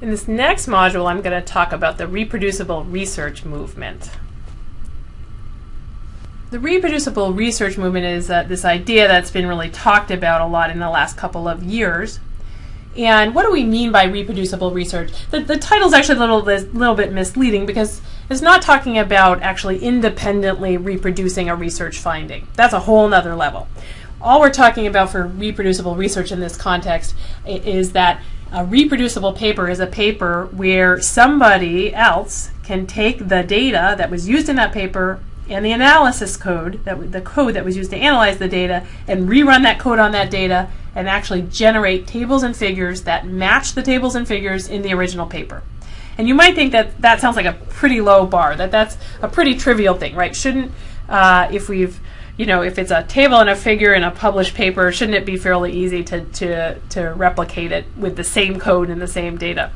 In this next module, I'm going to talk about the reproducible research movement. The reproducible research movement is uh, this idea that's been really talked about a lot in the last couple of years. And what do we mean by reproducible research? The, the title is actually a little, little bit misleading because it's not talking about actually independently reproducing a research finding. That's a whole nother level. All we're talking about for reproducible research in this context is that a reproducible paper is a paper where somebody else can take the data that was used in that paper and the analysis code, that the code that was used to analyze the data, and rerun that code on that data and actually generate tables and figures that match the tables and figures in the original paper. And you might think that that sounds like a pretty low bar, that that's a pretty trivial thing, right? Shouldn't, uh, if we've you know, if it's a table and a figure in a published paper, shouldn't it be fairly easy to, to, to replicate it with the same code and the same data?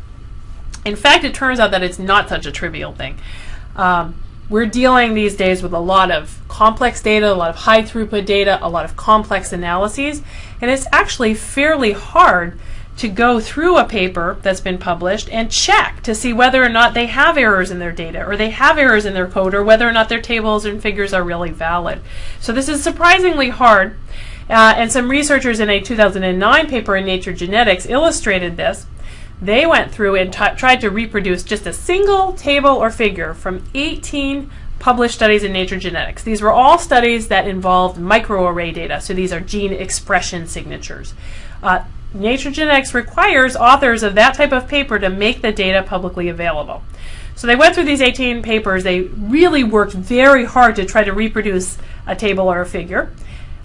In fact, it turns out that it's not such a trivial thing. Um, we're dealing these days with a lot of complex data, a lot of high throughput data, a lot of complex analyses, and it's actually fairly hard to go through a paper that's been published and check to see whether or not they have errors in their data or they have errors in their code or whether or not their tables and figures are really valid. So this is surprisingly hard. Uh, and some researchers in a 2009 paper in Nature Genetics illustrated this. They went through and tried to reproduce just a single table or figure from 18 published studies in Nature Genetics. These were all studies that involved microarray data, so these are gene expression signatures. Uh, Nature Genetics requires authors of that type of paper to make the data publicly available. So they went through these 18 papers. They really worked very hard to try to reproduce a table or a figure.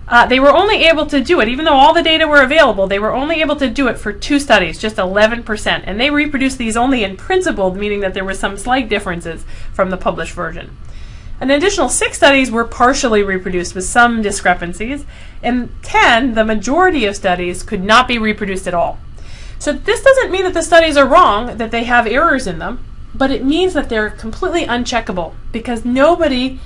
Uh, they were only able to do it, even though all the data were available, they were only able to do it for two studies, just 11%. And they reproduced these only in principle, meaning that there were some slight differences from the published version. An additional six studies were partially reproduced with some discrepancies, and 10, the majority of studies, could not be reproduced at all. So this doesn't mean that the studies are wrong, that they have errors in them, but it means that they're completely uncheckable because nobody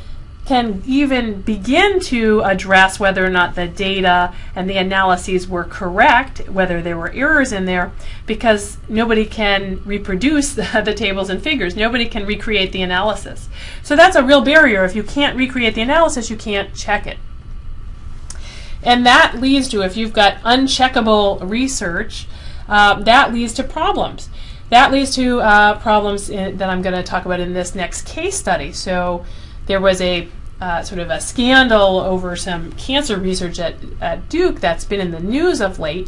can even begin to address whether or not the data and the analyses were correct, whether there were errors in there, because nobody can reproduce the, the, tables and figures. Nobody can recreate the analysis. So that's a real barrier. If you can't recreate the analysis, you can't check it. And that leads to, if you've got uncheckable research, uh, that leads to problems. That leads to uh, problems in, that I'm going to talk about in this next case study. So there was a uh, sort of a scandal over some cancer research at, at Duke that's been in the news of late.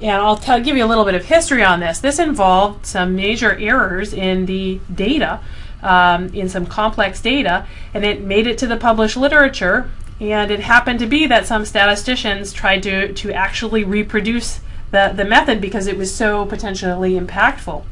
And I'll tell, give you a little bit of history on this. This involved some major errors in the data, um, in some complex data, and it made it to the published literature. And it happened to be that some statisticians tried to, to actually reproduce the, the method because it was so potentially impactful.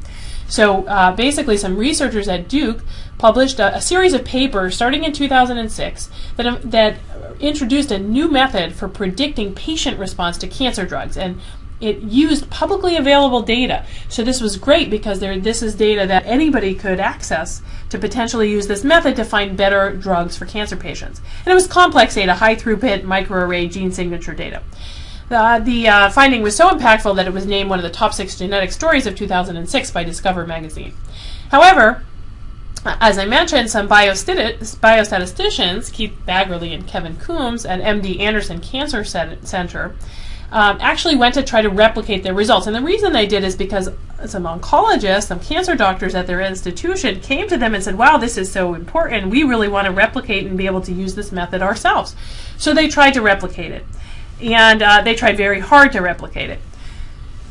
So uh, basically, some researchers at Duke published a, a, series of papers starting in 2006 that, um, that introduced a new method for predicting patient response to cancer drugs. And it used publicly available data. So this was great because there, this is data that anybody could access to potentially use this method to find better drugs for cancer patients. And it was complex data, high throughput microarray gene signature data. Uh, the uh, finding was so impactful that it was named one of the top six genetic stories of 2006 by Discover magazine. However, as I mentioned, some biostatisticians, Keith Baggerly and Kevin Coombes at MD Anderson Cancer Center, um, actually went to try to replicate their results. And the reason they did is because some oncologists, some cancer doctors at their institution came to them and said, wow, this is so important. We really want to replicate and be able to use this method ourselves. So they tried to replicate it and uh, they tried very hard to replicate it.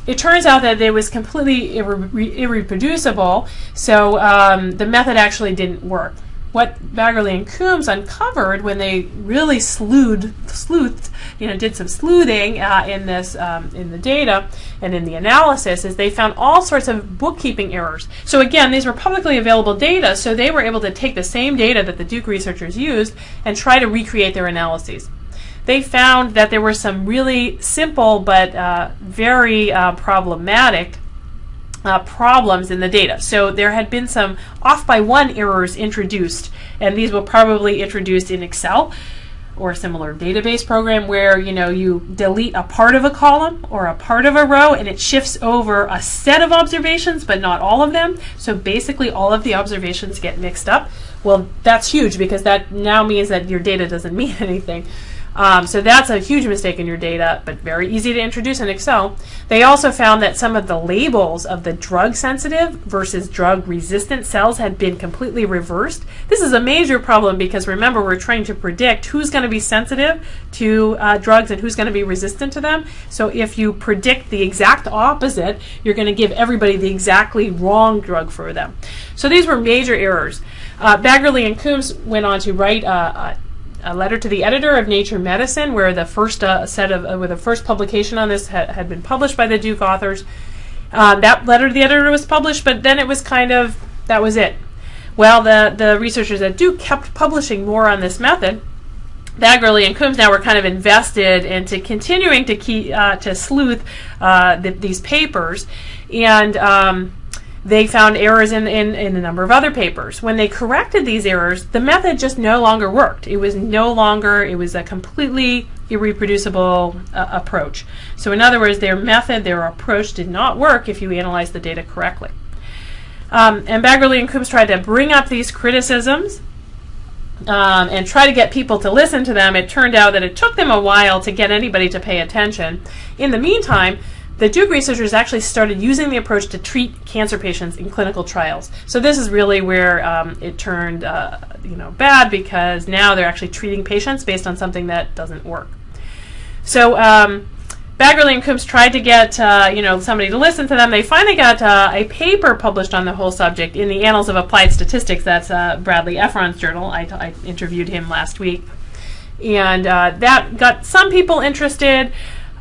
It turns out that it was completely irre irreproducible, so um, the method actually didn't work. What Baggerly and Coombes uncovered when they really sleuthed, sleuthed you know, did some sleuthing uh, in this, um, in the data and in the analysis, is they found all sorts of bookkeeping errors. So again, these were publicly available data, so they were able to take the same data that the Duke researchers used and try to recreate their analyses they found that there were some really simple but uh, very uh, problematic uh, problems in the data. So there had been some off by one errors introduced, and these were probably introduced in Excel. or a similar database program where you know you delete a part of a column or a part of a row and it shifts over a set of observations but not all of them so basically all of the observations get mixed up well that's huge because that now means that your data doesn't mean anything um, so that's a huge mistake in your data, but very easy to introduce in Excel. They also found that some of the labels of the drug sensitive versus drug resistant cells had been completely reversed. This is a major problem because remember, we're trying to predict who's going to be sensitive to uh, drugs and who's going to be resistant to them. So if you predict the exact opposite, you're going to give everybody the exactly wrong drug for them. So these were major errors. Uh, Baggerly and Coombes went on to write uh, a letter to the editor of Nature Medicine, where the first uh, set of uh, where the first publication on this ha- had been published by the Duke authors. Uh, that letter to the editor was published, but then it was kind of that was it. Well, the the researchers at Duke kept publishing more on this method. Baggerly and Coombes now were kind of invested into continuing to keep uh, to sleuth uh, the, these papers, and um, they found errors in, in, in a number of other papers. When they corrected these errors, the method just no longer worked. It was no longer, it was a completely irreproducible uh, approach. So, in other words, their method, their approach did not work if you analyze the data correctly. Um, and Baggerly and Coombes tried to bring up these criticisms um, and try to get people to listen to them. It turned out that it took them a while to get anybody to pay attention. In the meantime, the Duke researchers actually started using the approach to treat cancer patients in clinical trials. So this is really where um, it turned, uh, you know, bad because now they're actually treating patients based on something that doesn't work. So um, Baggerly and Coombes tried to get, uh, you know, somebody to listen to them. They finally got uh, a paper published on the whole subject in the Annals of Applied Statistics. That's uh, Bradley Efron's journal. I, I interviewed him last week, and uh, that got some people interested.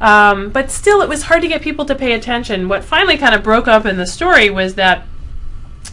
Um, but still, it was hard to get people to pay attention. What finally kind of broke up in the story was that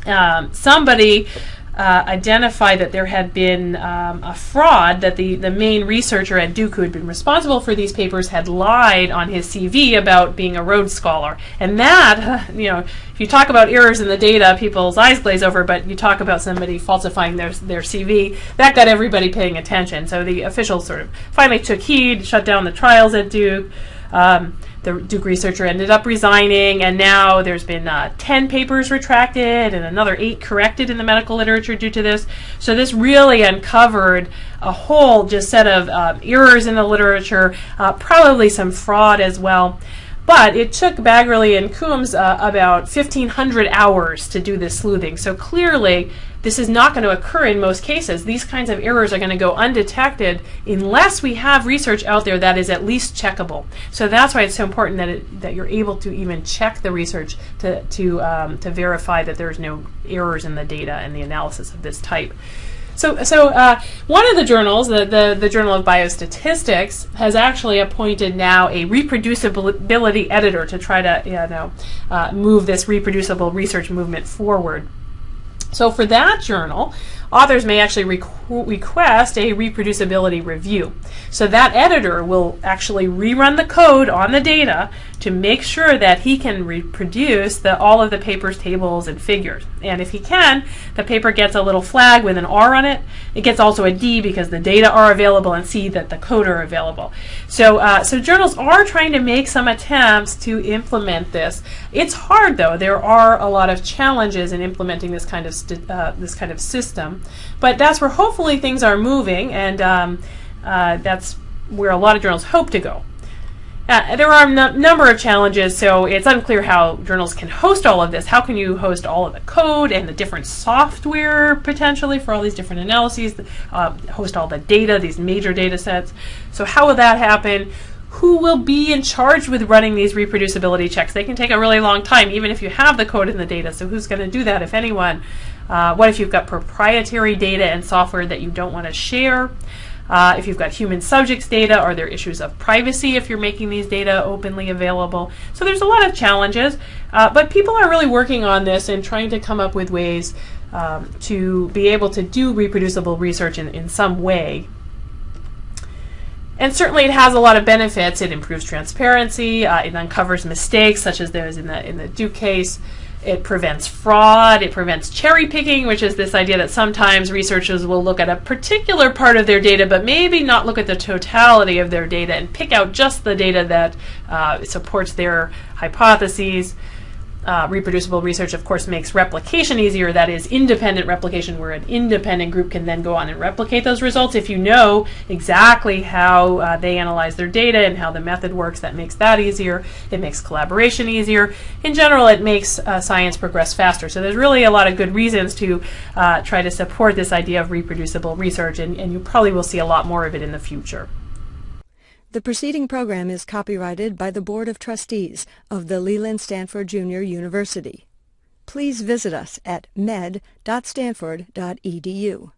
um, somebody uh, identified that there had been um, a fraud, that the, the main researcher at Duke who had been responsible for these papers had lied on his CV about being a Rhodes Scholar. And that, you know, if you talk about errors in the data, people's eyes glaze over, but you talk about somebody falsifying their, their CV, that got everybody paying attention. So the officials sort of finally took heed, shut down the trials at Duke. Um, the Duke researcher ended up resigning, and now there's been uh, 10 papers retracted and another eight corrected in the medical literature due to this. So this really uncovered a whole just set of uh, errors in the literature, uh, probably some fraud as well. But it took Baggerly and Coombes uh, about 1,500 hours to do this sleuthing. So clearly, this is not going to occur in most cases. These kinds of errors are going to go undetected unless we have research out there that is at least checkable. So that's why it's so important that it, that you're able to even check the research to to um, to verify that there's no errors in the data and the analysis of this type. So, so uh, one of the journals, the, the, the, Journal of Biostatistics, has actually appointed now a reproducibility editor to try to you know, uh, move this reproducible research movement forward. So for that journal, authors may actually requ- request a reproducibility review. So that editor will actually rerun the code on the data to make sure that he can reproduce the, all of the paper's tables and figures. And if he can, the paper gets a little flag with an R on it. It gets also a D because the data are available and C that the code are available. So, uh, so journals are trying to make some attempts to implement this. It's hard though. There are a lot of challenges in implementing this kind of uh, this kind of system, but that's where hopefully things are moving, and um, uh, that's where a lot of journals hope to go. Uh, there are a number of challenges, so it's unclear how journals can host all of this. How can you host all of the code and the different software potentially for all these different analyses, uh, host all the data, these major data sets? So, how will that happen? Who will be in charge with running these reproducibility checks? They can take a really long time, even if you have the code and the data. So, who's going to do that, if anyone? Uh, what if you've got proprietary data and software that you don't want to share? Uh, if you've got human subjects data, are there issues of privacy if you're making these data openly available? So there's a lot of challenges, uh, but people are really working on this and trying to come up with ways um, to be able to do reproducible research in, in some way. And certainly it has a lot of benefits. It improves transparency, uh, it uncovers mistakes such as those in the, in the Duke case. It prevents fraud. It prevents cherry picking, which is this idea that sometimes researchers will look at a particular part of their data, but maybe not look at the totality of their data and pick out just the data that uh, supports their hypotheses. Uh, reproducible research, of course, makes replication easier. That is independent replication, where an independent group can then go on and replicate those results. If you know exactly how uh, they analyze their data and how the method works, that makes that easier. It makes collaboration easier. In general, it makes uh, science progress faster. So there's really a lot of good reasons to uh, try to support this idea of reproducible research, and, and you probably will see a lot more of it in the future. The preceding program is copyrighted by the Board of Trustees of the Leland Stanford Junior University. Please visit us at med.stanford.edu.